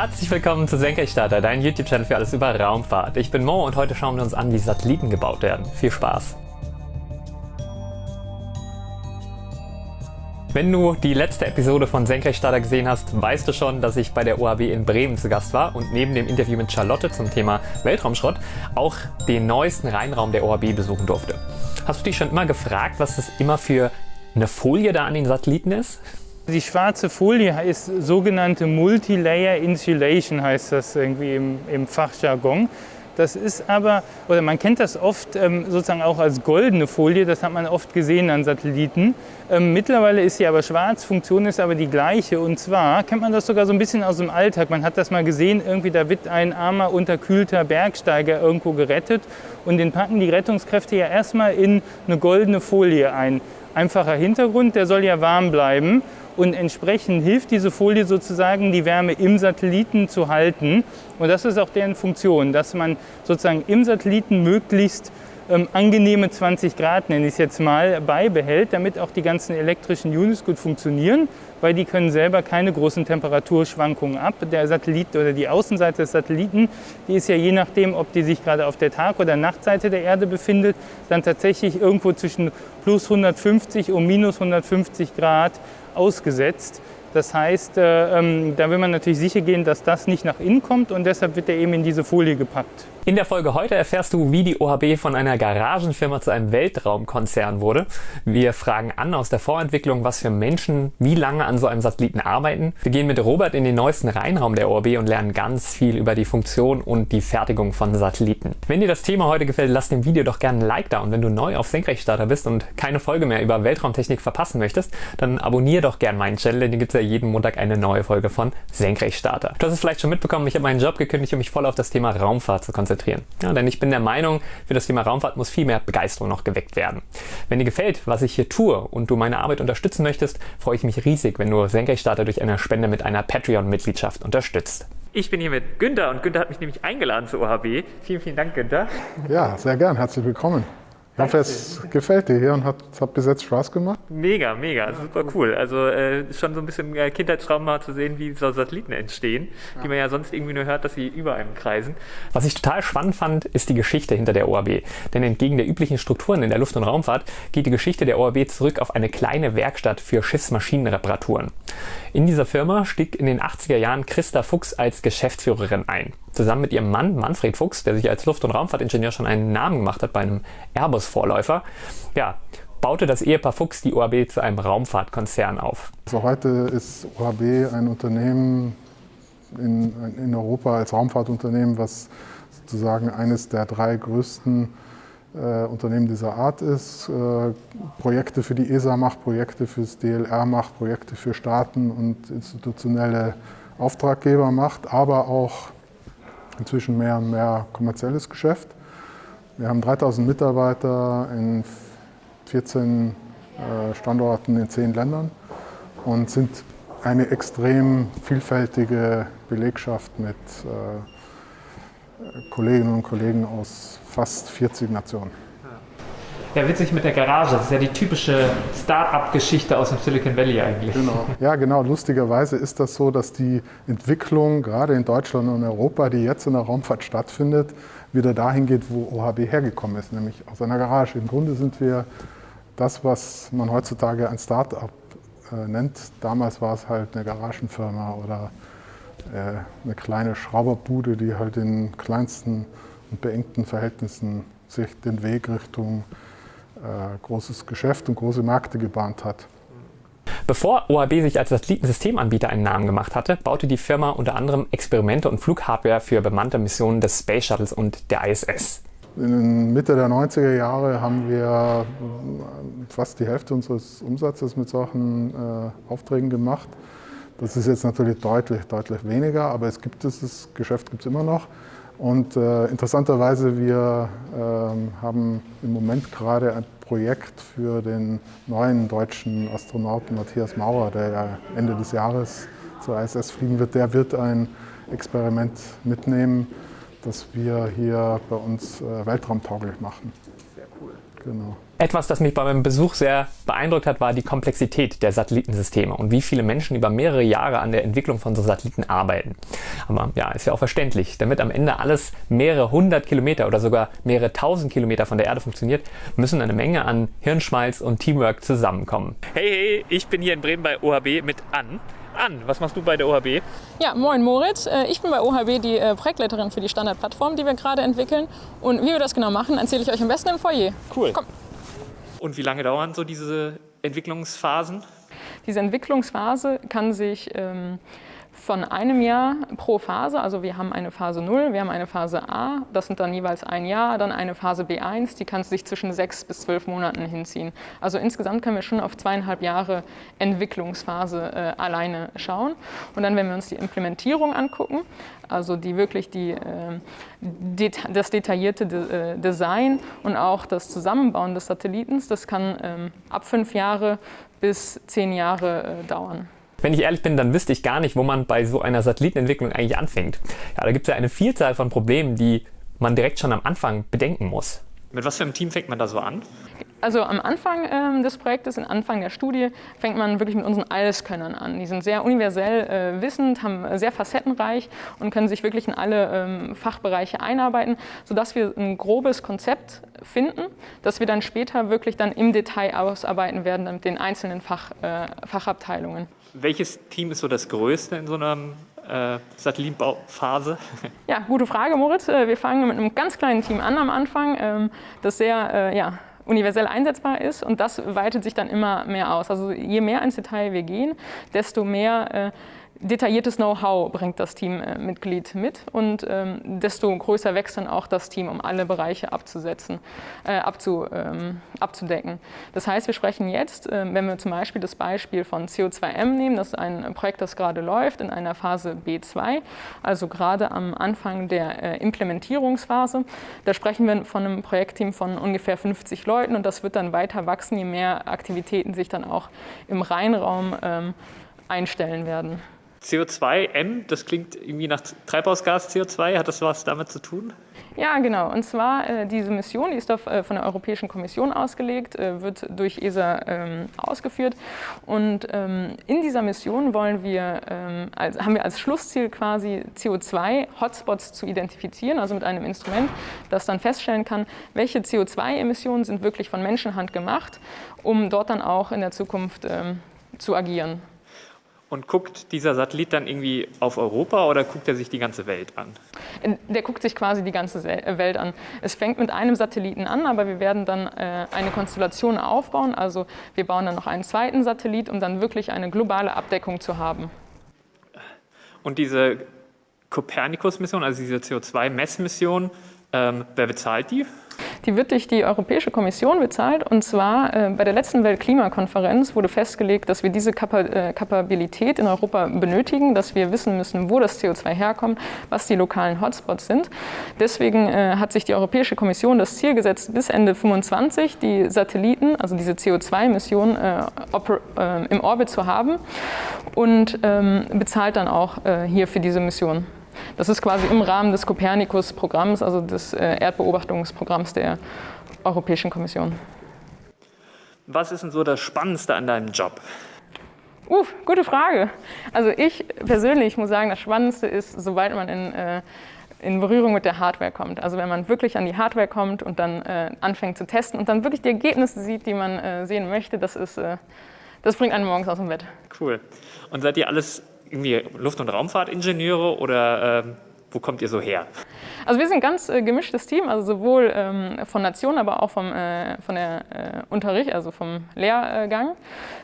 Herzlich willkommen zu Senkrechtstarter, dein YouTube-Channel für alles über Raumfahrt. Ich bin Mo und heute schauen wir uns an, wie Satelliten gebaut werden. Viel Spaß! Wenn du die letzte Episode von Senkrechtstarter gesehen hast, weißt du schon, dass ich bei der OHB in Bremen zu Gast war und neben dem Interview mit Charlotte zum Thema Weltraumschrott auch den neuesten Rheinraum der OHB besuchen durfte. Hast du dich schon immer gefragt, was das immer für eine Folie da an den Satelliten ist? Die schwarze Folie ist sogenannte Multilayer Insulation, heißt das irgendwie im, im Fachjargon. Das ist aber, oder man kennt das oft ähm, sozusagen auch als goldene Folie, das hat man oft gesehen an Satelliten. Ähm, mittlerweile ist sie aber schwarz, Funktion ist aber die gleiche. Und zwar kennt man das sogar so ein bisschen aus dem Alltag. Man hat das mal gesehen, irgendwie da wird ein armer, unterkühlter Bergsteiger irgendwo gerettet und den packen die Rettungskräfte ja erstmal in eine goldene Folie ein. Einfacher Hintergrund, der soll ja warm bleiben und entsprechend hilft diese Folie sozusagen, die Wärme im Satelliten zu halten. Und das ist auch deren Funktion, dass man sozusagen im Satelliten möglichst ähm, angenehme 20 Grad, nenne ich es jetzt mal, beibehält, damit auch die ganzen elektrischen Units gut funktionieren, weil die können selber keine großen Temperaturschwankungen ab. Der Satellit oder die Außenseite des Satelliten, die ist ja je nachdem, ob die sich gerade auf der Tag- oder Nachtseite der Erde befindet, dann tatsächlich irgendwo zwischen plus 150 und minus 150 Grad ausgesetzt. Das heißt, äh, ähm, da will man natürlich sicher gehen, dass das nicht nach innen kommt und deshalb wird er eben in diese Folie gepackt. In der Folge heute erfährst du, wie die OHB von einer Garagenfirma zu einem Weltraumkonzern wurde. Wir fragen an aus der Vorentwicklung, was für Menschen wie lange an so einem Satelliten arbeiten. Wir gehen mit Robert in den neuesten Rheinraum der OHB und lernen ganz viel über die Funktion und die Fertigung von Satelliten. Wenn dir das Thema heute gefällt, lass dem Video doch gerne ein Like da und wenn du neu auf Senkrechtstarter bist und keine Folge mehr über Weltraumtechnik verpassen möchtest, dann abonniere doch gerne meinen Channel, denn hier gibt es ja jeden Montag eine neue Folge von Senkrechtstarter. Du hast es vielleicht schon mitbekommen, ich habe meinen Job gekündigt, um mich voll auf das Thema Raumfahrt zu konzentrieren. Ja, denn ich bin der Meinung, für das Thema Raumfahrt muss viel mehr Begeisterung noch geweckt werden. Wenn dir gefällt, was ich hier tue und du meine Arbeit unterstützen möchtest, freue ich mich riesig, wenn du Senkrechtstarter durch eine Spende mit einer Patreon-Mitgliedschaft unterstützt. Ich bin hier mit Günther und Günther hat mich nämlich eingeladen zur OHB. Vielen, vielen Dank, Günther. Ja, sehr gern. Herzlich willkommen. Ich hoffe, es gefällt dir hier und hat, hat bis jetzt Spaß gemacht. Mega, mega, super cool. Also äh, schon so ein bisschen äh, Kindheitstraum mal zu sehen, wie so Satelliten entstehen, ja. die man ja sonst irgendwie nur hört, dass sie über einem kreisen. Was ich total spannend fand, ist die Geschichte hinter der OAB. Denn entgegen der üblichen Strukturen in der Luft- und Raumfahrt geht die Geschichte der OAB zurück auf eine kleine Werkstatt für Schiffsmaschinenreparaturen. In dieser Firma stieg in den 80er Jahren Christa Fuchs als Geschäftsführerin ein. Zusammen mit ihrem Mann Manfred Fuchs, der sich als Luft- und Raumfahrtingenieur schon einen Namen gemacht hat bei einem Airbus-Vorläufer, ja, baute das Ehepaar Fuchs die OHB zu einem Raumfahrtkonzern auf. Also heute ist OHB ein Unternehmen in, in Europa als Raumfahrtunternehmen, was sozusagen eines der drei größten äh, Unternehmen dieser Art ist, äh, Projekte für die ESA macht, Projekte fürs DLR macht, Projekte für Staaten und institutionelle Auftraggeber macht, aber auch inzwischen mehr und mehr kommerzielles Geschäft. Wir haben 3000 Mitarbeiter in 14 äh, Standorten in 10 Ländern und sind eine extrem vielfältige Belegschaft mit Kolleginnen und Kollegen aus fast 40 Nationen. Ja, witzig mit der Garage. Das ist ja die typische Start-up-Geschichte aus dem Silicon Valley eigentlich. Genau. Ja, genau. Lustigerweise ist das so, dass die Entwicklung gerade in Deutschland und Europa, die jetzt in der Raumfahrt stattfindet, wieder dahin geht, wo OHB hergekommen ist, nämlich aus einer Garage. Im Grunde sind wir das, was man heutzutage ein Start-up äh, nennt. Damals war es halt eine Garagenfirma oder äh, eine kleine Schrauberbude, die halt in kleinsten und beengten Verhältnissen sich den Weg Richtung großes Geschäft und große Märkte gebahnt hat. Bevor OHB sich als Satellitensystemanbieter einen Namen gemacht hatte, baute die Firma unter anderem Experimente und Flughardware für bemannte Missionen des Space Shuttles und der ISS. In Mitte der 90er Jahre haben wir fast die Hälfte unseres Umsatzes mit solchen äh, Aufträgen gemacht. Das ist jetzt natürlich deutlich, deutlich weniger, aber es gibt dieses Geschäft gibt es immer noch. Und äh, interessanterweise, wir äh, haben im Moment gerade ein Projekt für den neuen deutschen Astronauten Matthias Maurer, der ja Ende des Jahres zur ISS fliegen wird. Der wird ein Experiment mitnehmen, das wir hier bei uns äh, weltraumtauglich machen. Sehr cool. Genau. Etwas, das mich bei meinem Besuch sehr beeindruckt hat, war die Komplexität der Satellitensysteme und wie viele Menschen über mehrere Jahre an der Entwicklung von so Satelliten arbeiten. Aber ja, ist ja auch verständlich. Damit am Ende alles mehrere hundert Kilometer oder sogar mehrere tausend Kilometer von der Erde funktioniert, müssen eine Menge an Hirnschmalz und Teamwork zusammenkommen. Hey, hey, ich bin hier in Bremen bei OHB mit Ann. Ann, was machst du bei der OHB? Ja, moin Moritz. Äh, ich bin bei OHB die äh, Projektleiterin für die Standardplattform, die wir gerade entwickeln. Und wie wir das genau machen, erzähle ich euch am besten im Foyer. Cool. Komm. Und wie lange dauern so diese Entwicklungsphasen? Diese Entwicklungsphase kann sich ähm, von einem Jahr pro Phase, also wir haben eine Phase 0, wir haben eine Phase A, das sind dann jeweils ein Jahr, dann eine Phase B1, die kann sich zwischen sechs bis zwölf Monaten hinziehen. Also insgesamt können wir schon auf zweieinhalb Jahre Entwicklungsphase äh, alleine schauen. Und dann, wenn wir uns die Implementierung angucken, also die wirklich die, äh, det das detaillierte De äh, Design und auch das Zusammenbauen des Satellitens, das kann ähm, ab fünf Jahre bis zehn Jahre äh, dauern. Wenn ich ehrlich bin, dann wüsste ich gar nicht, wo man bei so einer Satellitenentwicklung eigentlich anfängt. Ja, da gibt es ja eine Vielzahl von Problemen, die man direkt schon am Anfang bedenken muss. Mit was für einem Team fängt man da so an? Also am Anfang ähm, des Projektes, am Anfang der Studie, fängt man wirklich mit unseren Alleskönnern an. Die sind sehr universell äh, wissend, haben äh, sehr facettenreich und können sich wirklich in alle ähm, Fachbereiche einarbeiten, sodass wir ein grobes Konzept finden, das wir dann später wirklich dann im Detail ausarbeiten werden mit den einzelnen Fach, äh, Fachabteilungen. Welches Team ist so das größte in so einer äh, Satellitenbauphase? Ja, gute Frage, Moritz. Äh, wir fangen mit einem ganz kleinen Team an am Anfang, ähm, das sehr äh, ja, universell einsetzbar ist und das weitet sich dann immer mehr aus. Also je mehr ins Detail wir gehen, desto mehr äh, detailliertes Know-how bringt das Teammitglied mit und ähm, desto größer wächst dann auch das Team, um alle Bereiche abzusetzen, äh, abzu, ähm, abzudecken. Das heißt, wir sprechen jetzt, äh, wenn wir zum Beispiel das Beispiel von CO2M nehmen, das ist ein Projekt, das gerade läuft in einer Phase B2, also gerade am Anfang der äh, Implementierungsphase. Da sprechen wir von einem Projektteam von ungefähr 50 Leuten und das wird dann weiter wachsen, je mehr Aktivitäten sich dann auch im Rheinraum ähm, einstellen werden. CO2M, das klingt irgendwie nach Treibhausgas CO2, hat das was damit zu tun? Ja, genau. Und zwar äh, diese Mission, die ist auf, äh, von der Europäischen Kommission ausgelegt, äh, wird durch ESA ähm, ausgeführt. Und ähm, in dieser Mission wollen wir, ähm, als, haben wir als Schlussziel quasi CO2-Hotspots zu identifizieren, also mit einem Instrument, das dann feststellen kann, welche CO2-Emissionen sind wirklich von Menschenhand gemacht, um dort dann auch in der Zukunft ähm, zu agieren. Und guckt dieser Satellit dann irgendwie auf Europa oder guckt er sich die ganze Welt an? Der guckt sich quasi die ganze äh, Welt an. Es fängt mit einem Satelliten an, aber wir werden dann äh, eine Konstellation aufbauen. Also wir bauen dann noch einen zweiten Satellit, um dann wirklich eine globale Abdeckung zu haben. Und diese Copernicus-Mission, also diese CO2-Messmission, ähm, wer bezahlt die? Die wird durch die Europäische Kommission bezahlt. Und zwar äh, bei der letzten Weltklimakonferenz wurde festgelegt, dass wir diese Kapa äh, Kapabilität in Europa benötigen, dass wir wissen müssen, wo das CO2 herkommt, was die lokalen Hotspots sind. Deswegen äh, hat sich die Europäische Kommission das Ziel gesetzt, bis Ende 2025 die Satelliten, also diese CO2-Missionen äh, äh, im Orbit zu haben und ähm, bezahlt dann auch äh, hier für diese Mission. Das ist quasi im Rahmen des Copernicus-Programms, also des äh, Erdbeobachtungsprogramms der Europäischen Kommission. Was ist denn so das Spannendste an deinem Job? Uh, gute Frage. Also ich persönlich muss sagen, das Spannendste ist, sobald man in, äh, in Berührung mit der Hardware kommt. Also wenn man wirklich an die Hardware kommt und dann äh, anfängt zu testen und dann wirklich die Ergebnisse sieht, die man äh, sehen möchte, das, ist, äh, das bringt einen morgens aus dem Bett. Cool. Und seid ihr alles irgendwie Luft- und Raumfahrtingenieure oder äh, wo kommt ihr so her? Also wir sind ein ganz äh, gemischtes Team, also sowohl ähm, von Nation, aber auch vom, äh, von der äh, Unterricht, also vom Lehrgang.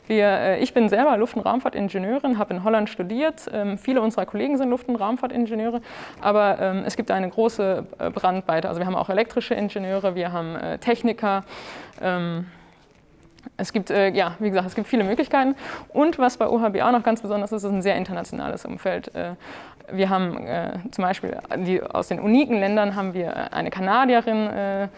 Wir, äh, ich bin selber Luft- und Raumfahrtingenieurin, habe in Holland studiert. Ähm, viele unserer Kollegen sind Luft- und Raumfahrtingenieure, aber ähm, es gibt eine große äh, Brandweite. Also wir haben auch elektrische Ingenieure, wir haben äh, Techniker. Es gibt, äh, ja, wie gesagt, es gibt viele Möglichkeiten. Und was bei OHB auch noch ganz besonders ist, ist ein sehr internationales Umfeld. Äh, wir haben äh, zum Beispiel die, aus den uniken Ländern haben wir eine Kanadierin äh,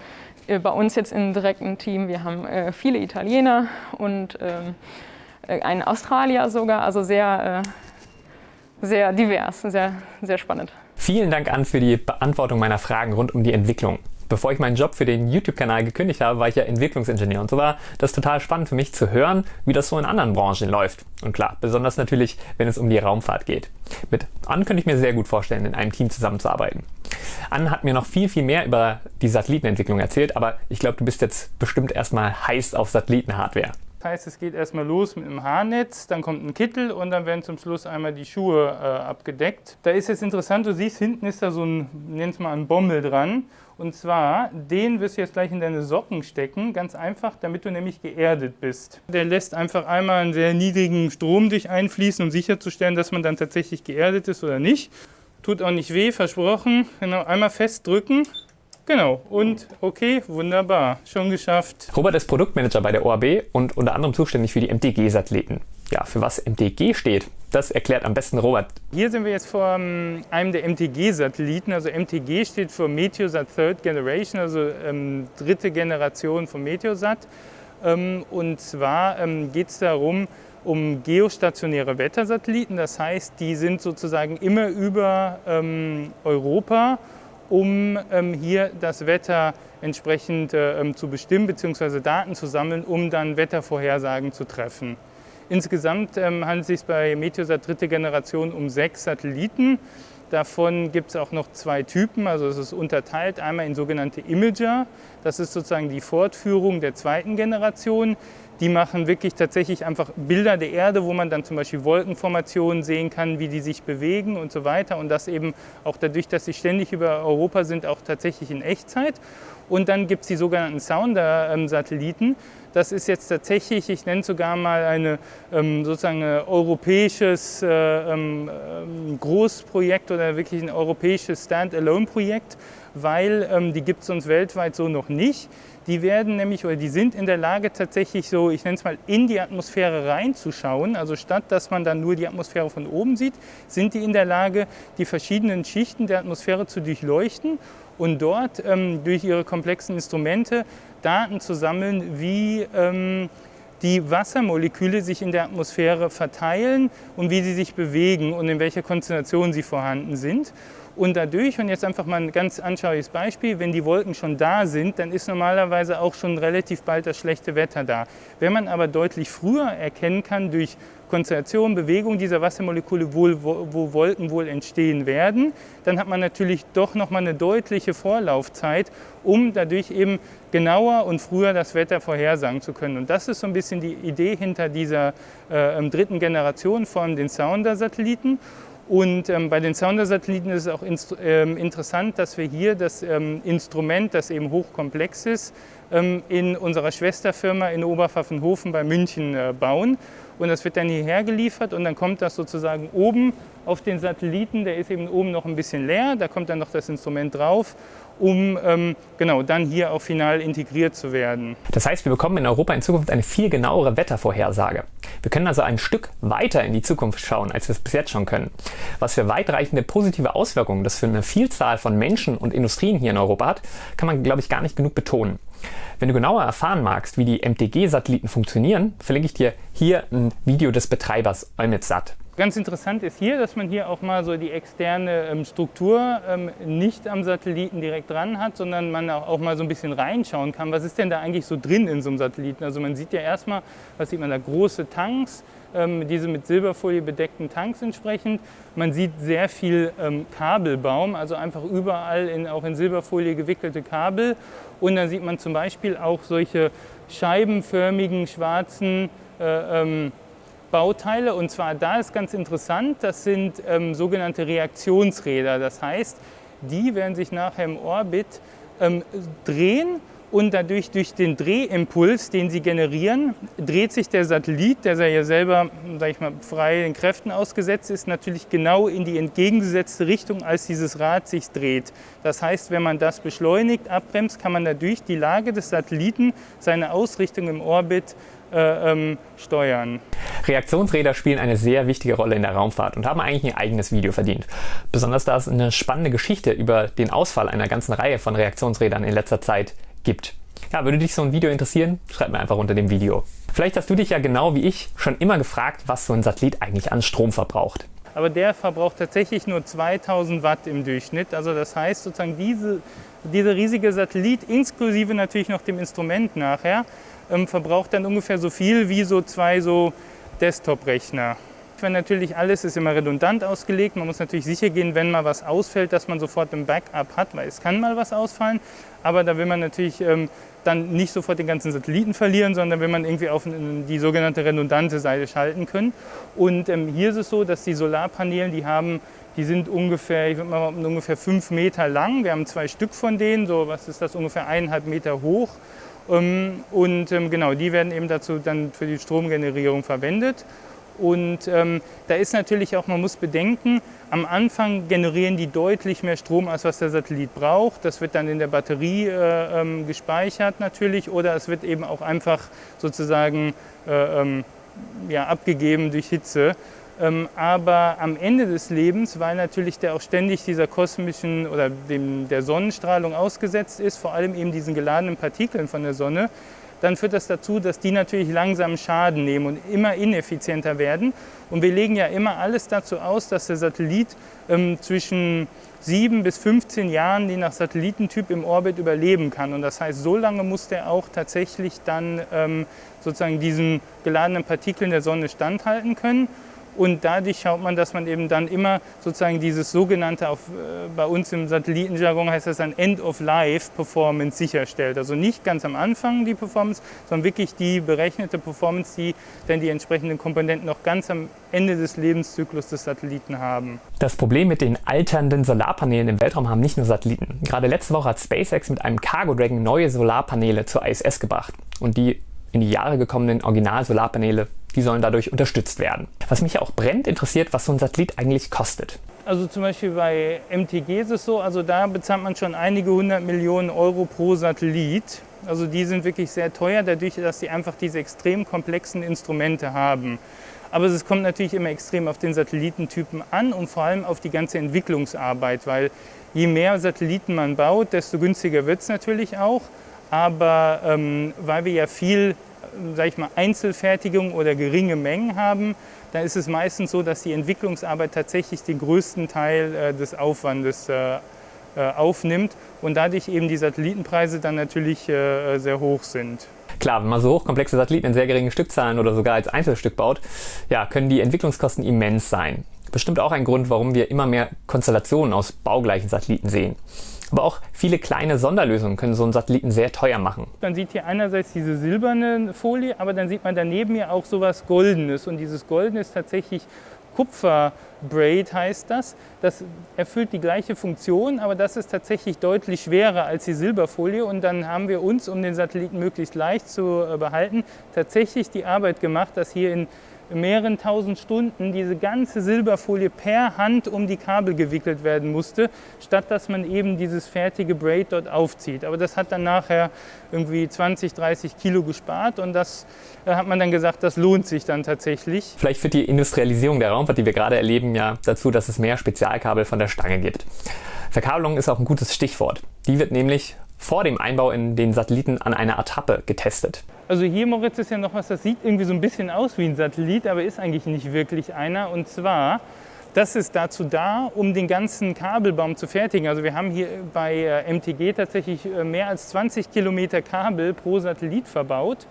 bei uns jetzt im direkten Team. Wir haben äh, viele Italiener und äh, einen Australier sogar. Also sehr, sehr divers, sehr, sehr spannend. Vielen Dank an für die Beantwortung meiner Fragen rund um die Entwicklung. Bevor ich meinen Job für den YouTube-Kanal gekündigt habe, war ich ja Entwicklungsingenieur und so war das total spannend für mich zu hören, wie das so in anderen Branchen läuft. Und klar, besonders natürlich, wenn es um die Raumfahrt geht. Mit An könnte ich mir sehr gut vorstellen, in einem Team zusammenzuarbeiten. An hat mir noch viel, viel mehr über die Satellitenentwicklung erzählt, aber ich glaube, du bist jetzt bestimmt erstmal heiß auf Satellitenhardware. Heißt, es geht erstmal los mit einem Haarnetz, dann kommt ein Kittel und dann werden zum Schluss einmal die Schuhe äh, abgedeckt. Da ist jetzt interessant, du siehst, hinten ist da so ein, nenn es mal ein Bommel dran. Und zwar, den wirst du jetzt gleich in deine Socken stecken, ganz einfach, damit du nämlich geerdet bist. Der lässt einfach einmal einen sehr niedrigen Strom durch einfließen, um sicherzustellen, dass man dann tatsächlich geerdet ist oder nicht. Tut auch nicht weh, versprochen. Genau, einmal festdrücken Genau, und okay, wunderbar, schon geschafft. Robert ist Produktmanager bei der OAB und unter anderem zuständig für die MTG-Satelliten. Ja, für was MTG steht, das erklärt am besten Robert. Hier sind wir jetzt vor ähm, einem der MTG-Satelliten. Also MTG steht für Meteosat Third Generation, also ähm, dritte Generation von Meteosat. Ähm, und zwar ähm, geht es darum, um geostationäre Wettersatelliten. Das heißt, die sind sozusagen immer über ähm, Europa um ähm, hier das Wetter entsprechend äh, ähm, zu bestimmen bzw. Daten zu sammeln, um dann Wettervorhersagen zu treffen. Insgesamt ähm, handelt es sich bei Meteosat dritte Generation um sechs Satelliten. Davon gibt es auch noch zwei Typen, also es ist unterteilt einmal in sogenannte Imager. Das ist sozusagen die Fortführung der zweiten Generation. Die machen wirklich tatsächlich einfach Bilder der Erde, wo man dann zum Beispiel Wolkenformationen sehen kann, wie die sich bewegen und so weiter. Und das eben auch dadurch, dass sie ständig über Europa sind, auch tatsächlich in Echtzeit. Und dann gibt es die sogenannten Sounder-Satelliten. Das ist jetzt tatsächlich, ich nenne es sogar mal ein ähm, sozusagen ein europäisches äh, ähm, ähm, Großprojekt oder wirklich ein europäisches Standalone-Projekt, weil die gibt es uns weltweit so noch nicht. Die werden nämlich oder die sind in der Lage tatsächlich so, ich nenne es mal, in die Atmosphäre reinzuschauen. Also statt dass man dann nur die Atmosphäre von oben sieht, sind die in der Lage, die verschiedenen Schichten der Atmosphäre zu durchleuchten und dort ähm, durch ihre komplexen Instrumente Daten zu sammeln, wie ähm, die Wassermoleküle sich in der Atmosphäre verteilen und wie sie sich bewegen und in welcher Konzentration sie vorhanden sind. Und dadurch, und jetzt einfach mal ein ganz anschauliches Beispiel, wenn die Wolken schon da sind, dann ist normalerweise auch schon relativ bald das schlechte Wetter da. Wenn man aber deutlich früher erkennen kann durch Konzentration, Bewegung dieser Wassermoleküle, wo, wo Wolken wohl entstehen werden, dann hat man natürlich doch nochmal eine deutliche Vorlaufzeit, um dadurch eben genauer und früher das Wetter vorhersagen zu können. Und das ist so ein bisschen die Idee hinter dieser äh, dritten Generation von den Sounder-Satelliten. Und ähm, bei den Sounder-Satelliten ist es auch ähm, interessant, dass wir hier das ähm, Instrument, das eben hochkomplex ist, ähm, in unserer Schwesterfirma in Oberpfaffenhofen bei München äh, bauen. Und das wird dann hierher geliefert und dann kommt das sozusagen oben auf den Satelliten. Der ist eben oben noch ein bisschen leer, da kommt dann noch das Instrument drauf um ähm, genau dann hier auch final integriert zu werden. Das heißt, wir bekommen in Europa in Zukunft eine viel genauere Wettervorhersage. Wir können also ein Stück weiter in die Zukunft schauen, als wir es bis jetzt schon können. Was für weitreichende positive Auswirkungen das für eine Vielzahl von Menschen und Industrien hier in Europa hat, kann man, glaube ich, gar nicht genug betonen. Wenn du genauer erfahren magst, wie die MTG-Satelliten funktionieren, verlinke ich dir hier ein Video des Betreibers EUMETSAT. Ganz interessant ist hier, dass man hier auch mal so die externe ähm, Struktur ähm, nicht am Satelliten direkt dran hat, sondern man auch, mal so ein bisschen reinschauen kann, was ist denn da eigentlich so drin in so einem Satelliten. Also man sieht ja erstmal, was sieht man da, große Tanks, ähm, diese mit Silberfolie bedeckten Tanks entsprechend. Man sieht sehr viel ähm, Kabelbaum, also einfach überall in, auch in Silberfolie gewickelte Kabel. Und dann sieht man zum Beispiel auch solche scheibenförmigen schwarzen äh, ähm, Bauteile. Und zwar da ist ganz interessant, das sind ähm, sogenannte Reaktionsräder. Das heißt, die werden sich nachher im Orbit ähm, drehen und dadurch durch den Drehimpuls, den sie generieren, dreht sich der Satellit, der ja selber sag ich mal, frei den Kräften ausgesetzt ist, natürlich genau in die entgegengesetzte Richtung, als dieses Rad sich dreht. Das heißt, wenn man das beschleunigt, abbremst, kann man dadurch die Lage des Satelliten, seine Ausrichtung im Orbit äh, ähm, steuern. Reaktionsräder spielen eine sehr wichtige Rolle in der Raumfahrt und haben eigentlich ein eigenes Video verdient. Besonders da es eine spannende Geschichte über den Ausfall einer ganzen Reihe von Reaktionsrädern in letzter Zeit gibt. Ja, würde dich so ein Video interessieren? Schreib mir einfach unter dem Video. Vielleicht hast du dich ja genau wie ich schon immer gefragt, was so ein Satellit eigentlich an Strom verbraucht. aber der verbraucht tatsächlich nur 2000 Watt im Durchschnitt. Also das heißt sozusagen diese, dieser riesige Satellit, inklusive natürlich noch dem Instrument nachher, verbraucht dann ungefähr so viel wie so zwei so Desktop-Rechner. Wenn natürlich alles ist immer redundant ausgelegt. Man muss natürlich sicher gehen, wenn mal was ausfällt, dass man sofort ein Backup hat, weil es kann mal was ausfallen. Aber da will man natürlich ähm, dann nicht sofort den ganzen Satelliten verlieren, sondern will man irgendwie auf die sogenannte redundante Seite schalten können. Und ähm, hier ist es so, dass die Solarpaneele, die haben, die sind ungefähr, ich würde mal ungefähr fünf Meter lang. Wir haben zwei Stück von denen, so was ist das, ungefähr eineinhalb Meter hoch. Ähm, und ähm, genau, die werden eben dazu dann für die Stromgenerierung verwendet. Und ähm, da ist natürlich auch, man muss bedenken, am Anfang generieren die deutlich mehr Strom, als was der Satellit braucht. Das wird dann in der Batterie äh, ähm, gespeichert natürlich oder es wird eben auch einfach sozusagen äh, ähm, ja, abgegeben durch Hitze. Ähm, aber am Ende des Lebens, weil natürlich der auch ständig dieser kosmischen oder dem, der Sonnenstrahlung ausgesetzt ist, vor allem eben diesen geladenen Partikeln von der Sonne, dann führt das dazu, dass die natürlich langsam Schaden nehmen und immer ineffizienter werden. Und wir legen ja immer alles dazu aus, dass der Satellit ähm, zwischen 7 bis 15 Jahren, je nach Satellitentyp, im Orbit überleben kann. Und das heißt, so lange muss der auch tatsächlich dann ähm, sozusagen diesen geladenen Partikeln der Sonne standhalten können. Und dadurch schaut man, dass man eben dann immer sozusagen dieses sogenannte, auf, äh, bei uns im Satellitenjargon heißt das dann End-of-Life-Performance sicherstellt. Also nicht ganz am Anfang die Performance, sondern wirklich die berechnete Performance, die dann die entsprechenden Komponenten noch ganz am Ende des Lebenszyklus des Satelliten haben. Das Problem mit den alternden Solarpanelen im Weltraum haben nicht nur Satelliten. Gerade letzte Woche hat SpaceX mit einem Cargo Dragon neue Solarpaneele zur ISS gebracht. Und die in die Jahre gekommenen Original-Solarpaneele die sollen dadurch unterstützt werden. Was mich auch brennt, interessiert, was so ein Satellit eigentlich kostet. Also zum Beispiel bei MTG ist es so, also da bezahlt man schon einige hundert Millionen Euro pro Satellit. Also die sind wirklich sehr teuer, dadurch, dass sie einfach diese extrem komplexen Instrumente haben. Aber es kommt natürlich immer extrem auf den Satellitentypen an und vor allem auf die ganze Entwicklungsarbeit, weil je mehr Satelliten man baut, desto günstiger wird es natürlich auch. Aber ähm, weil wir ja viel sag ich mal, Einzelfertigung oder geringe Mengen haben, dann ist es meistens so, dass die Entwicklungsarbeit tatsächlich den größten Teil äh, des Aufwandes äh, äh, aufnimmt und dadurch eben die Satellitenpreise dann natürlich sehr hoch sind. Klar, wenn man so hochkomplexe Satelliten in sehr geringen Stückzahlen oder sogar als Einzelstück baut, ja, können die Entwicklungskosten immens sein. Bestimmt auch ein Grund, warum wir immer mehr Konstellationen aus baugleichen Satelliten sehen. Aber auch viele kleine Sonderlösungen können so einen Satelliten sehr teuer machen. Man sieht hier einerseits diese silberne Folie, aber dann sieht man daneben ja auch sowas Goldenes. Und dieses Goldene ist tatsächlich Kupferbraid heißt das. Das erfüllt die gleiche Funktion, aber das ist tatsächlich deutlich schwerer als die Silberfolie. Und dann haben wir uns, um den Satelliten möglichst leicht zu äh, behalten, tatsächlich die Arbeit gemacht, dass hier in mehreren tausend Stunden diese ganze Silberfolie per Hand um die Kabel gewickelt werden musste, statt dass man eben dieses fertige Braid dort aufzieht. Aber das hat dann nachher irgendwie 20, 30 Kilo gespart und das äh, hat man dann gesagt, das lohnt sich dann tatsächlich. Vielleicht führt die Industrialisierung der Raumfahrt, die wir gerade erleben, ja dazu, dass es mehr Spezialkabel von der Stange gibt. Verkabelung ist auch ein gutes Stichwort. Die wird nämlich vor dem Einbau in den Satelliten an einer Attrappe getestet. Also hier, Moritz, ist ja noch was, das sieht irgendwie so ein bisschen aus wie ein Satellit, aber ist eigentlich nicht wirklich einer. Und zwar, das ist dazu da, um den ganzen Kabelbaum zu fertigen. Also wir haben hier bei äh, MTG tatsächlich äh, mehr als 20 Kilometer Kabel pro Satellit verbaut.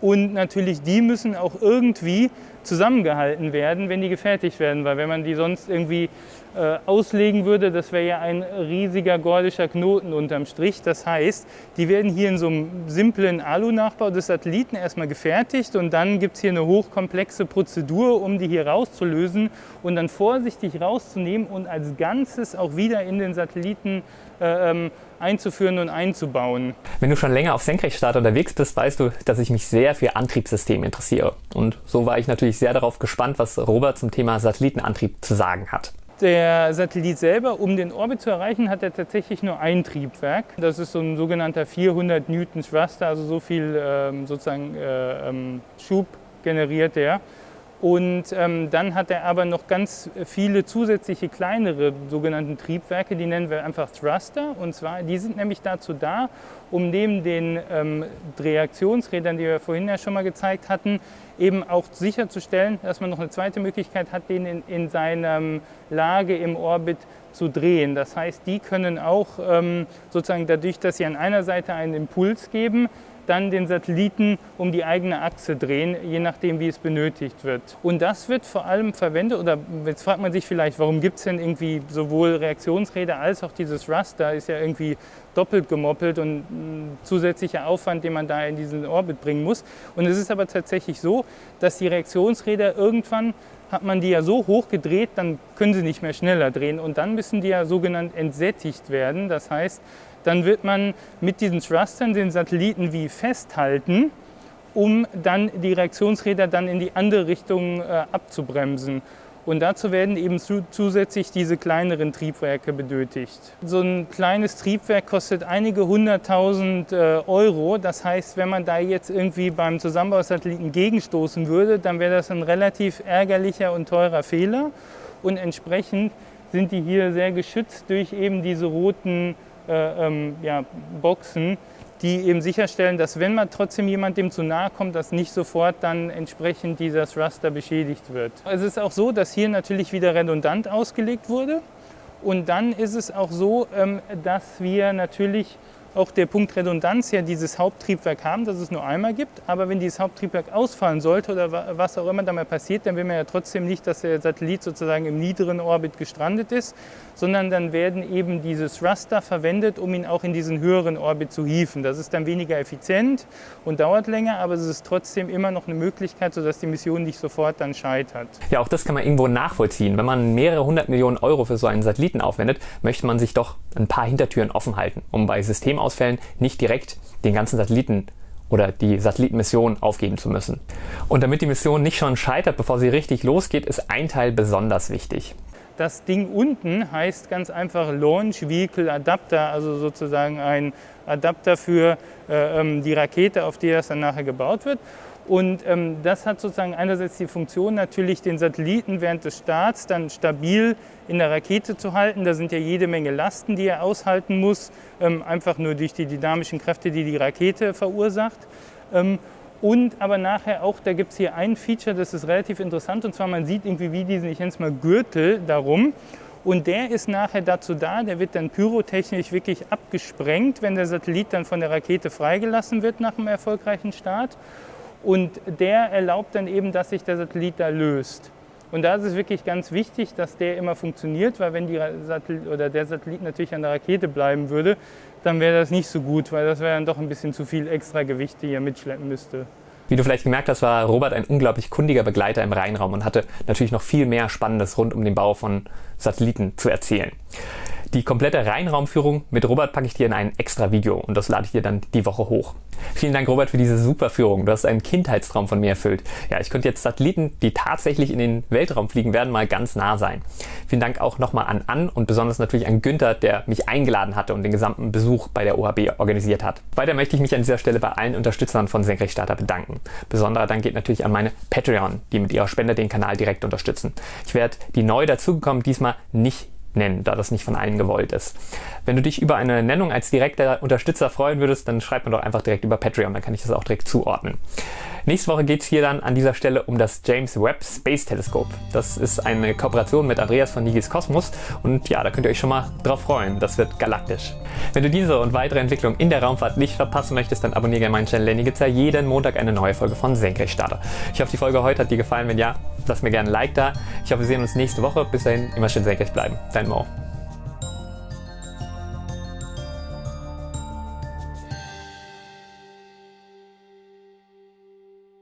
Und natürlich, die müssen auch irgendwie zusammengehalten werden, wenn die gefertigt werden. Weil wenn man die sonst irgendwie äh, auslegen würde, das wäre ja ein riesiger gordischer Knoten unterm Strich. Das heißt, die werden hier in so einem simplen Alu-Nachbau des Satelliten erstmal gefertigt und dann gibt es hier eine hochkomplexe Prozedur, um die hier rauszulösen und dann vorsichtig rauszunehmen und als Ganzes auch wieder in den Satelliten ähm, einzuführen und einzubauen. Wenn du schon länger auf Senkrechtstart unterwegs bist, weißt du, dass ich mich sehr für Antriebssysteme interessiere. Und so war ich natürlich sehr darauf gespannt, was Robert zum Thema Satellitenantrieb zu sagen hat. Der Satellit selber, um den Orbit zu erreichen, hat er tatsächlich nur ein Triebwerk. Das ist so ein sogenannter 400 Newton Thruster, also so viel ähm, sozusagen äh, ähm, Schub generiert er. Und ähm, dann hat er aber noch ganz viele zusätzliche kleinere sogenannte Triebwerke, die nennen wir einfach Thruster. Und zwar, die sind nämlich dazu da, um neben den ähm, Reaktionsrädern, die wir vorhin ja schon mal gezeigt hatten, eben auch sicherzustellen, dass man noch eine zweite Möglichkeit hat, den in, in seiner Lage im Orbit zu drehen. Das heißt, die können auch ähm, sozusagen dadurch, dass sie an einer Seite einen Impuls geben, dann den Satelliten um die eigene Achse drehen, je nachdem, wie es benötigt wird. Und das wird vor allem verwendet, oder jetzt fragt man sich vielleicht, warum gibt es denn irgendwie sowohl Reaktionsräder als auch dieses Raster, ist ja irgendwie doppelt gemoppelt und zusätzlicher Aufwand, den man da in diesen Orbit bringen muss. Und es ist aber tatsächlich so, dass die Reaktionsräder irgendwann hat man die ja so hoch gedreht, dann können sie nicht mehr schneller drehen und dann müssen die ja sogenannt entsättigt werden. Das heißt, dann wird man mit diesen Thrustern den Satelliten wie festhalten, um dann die Reaktionsräder dann in die andere Richtung äh, abzubremsen. Und dazu werden eben zu, zusätzlich diese kleineren Triebwerke benötigt. So ein kleines Triebwerk kostet einige hunderttausend äh, Euro. Das heißt, wenn man da jetzt irgendwie beim Zusammenbau Satelliten gegenstoßen würde, dann wäre das ein relativ ärgerlicher und teurer Fehler. Und entsprechend sind die hier sehr geschützt durch eben diese roten äh, ähm, ja, Boxen, die eben sicherstellen, dass wenn man trotzdem jemand dem zu nahe kommt, dass nicht sofort dann entsprechend dieser Thruster beschädigt wird. Es ist auch so, dass hier natürlich wieder redundant ausgelegt wurde. Und dann ist es auch so, ähm, dass wir natürlich auch der Punkt Redundanz ja dieses Haupttriebwerk haben, dass es nur einmal gibt. Aber wenn dieses Haupttriebwerk ausfallen sollte oder was auch immer damit passiert, dann will man ja trotzdem nicht, dass der Satellit sozusagen im niederen Orbit gestrandet ist, sondern dann werden eben diese Thruster verwendet, um ihn auch in diesen höheren Orbit zu hieven. Das ist dann weniger effizient und dauert länger, aber es ist trotzdem immer noch eine Möglichkeit, sodass die Mission nicht sofort dann scheitert. Ja, auch das kann man irgendwo nachvollziehen. Wenn man mehrere hundert Millionen Euro für so einen Satelliten aufwendet, möchte man sich doch ein paar Hintertüren offen halten, um bei Systemausfällen nicht direkt den ganzen Satelliten oder die Satellitenmission aufgeben zu müssen. Und damit die Mission nicht schon scheitert, bevor sie richtig losgeht, ist ein Teil besonders wichtig. Das Ding unten heißt ganz einfach Launch Vehicle Adapter, also sozusagen ein Adapter für äh, ähm, die Rakete, auf die das dann nachher gebaut wird. Und ähm, das hat sozusagen einerseits die Funktion, natürlich den Satelliten während des Starts dann stabil in der Rakete zu halten. Da sind ja jede Menge Lasten, die er aushalten muss, ähm, einfach nur durch die dynamischen Kräfte, die die Rakete verursacht. Ähm, und aber nachher auch, da gibt es hier ein Feature, das ist relativ interessant, und zwar man sieht irgendwie wie diesen, ich nenne es mal Gürtel darum. Und der ist nachher dazu da, der wird dann pyrotechnisch wirklich abgesprengt, wenn der Satellit dann von der Rakete freigelassen wird nach einem erfolgreichen Start. Und der erlaubt dann eben, dass sich der Satellit da löst. Und da ist es wirklich ganz wichtig, dass der immer funktioniert, weil wenn die Satellit oder der Satellit natürlich an der Rakete bleiben würde, dann wäre das nicht so gut, weil das wäre dann doch ein bisschen zu viel extra Gewicht, die er mitschleppen müsste. Wie du vielleicht gemerkt hast, war Robert ein unglaublich kundiger Begleiter im Rheinraum und hatte natürlich noch viel mehr Spannendes rund um den Bau von Satelliten zu erzählen. Die komplette Rheinraumführung mit Robert packe ich dir in ein extra Video und das lade ich dir dann die Woche hoch. Vielen Dank, Robert, für diese super Führung. Du hast einen Kindheitstraum von mir erfüllt. Ja, ich könnte jetzt Satelliten, die tatsächlich in den Weltraum fliegen werden, mal ganz nah sein. Vielen Dank auch nochmal an Ann und besonders natürlich an Günther, der mich eingeladen hatte und den gesamten Besuch bei der OHB organisiert hat. Weiter möchte ich mich an dieser Stelle bei allen Unterstützern von Senkrechtstarter bedanken. Besonderer Dank geht natürlich an meine Patreon, die mit ihrer Spende den Kanal direkt unterstützen. Ich werde die neu dazugekommen diesmal nicht nennen, da das nicht von allen gewollt ist. Wenn du dich über eine Nennung als direkter Unterstützer freuen würdest, dann schreib mir doch einfach direkt über Patreon, dann kann ich das auch direkt zuordnen. Nächste Woche geht es hier dann an dieser Stelle um das James Webb Space Telescope. Das ist eine Kooperation mit Andreas von Nigis Kosmos und ja, da könnt ihr euch schon mal drauf freuen. Das wird galaktisch. Wenn du diese und weitere Entwicklungen in der Raumfahrt nicht verpassen möchtest, dann abonniere gerne meinen Channel, denn hier gibt es ja jeden Montag eine neue Folge von Senkrechtstarter. Ich hoffe, die Folge heute hat dir gefallen. Wenn ja, lass mir gerne ein Like da. Ich hoffe, wir sehen uns nächste Woche. Bis dahin, immer schön senkrecht bleiben. Dein Mo.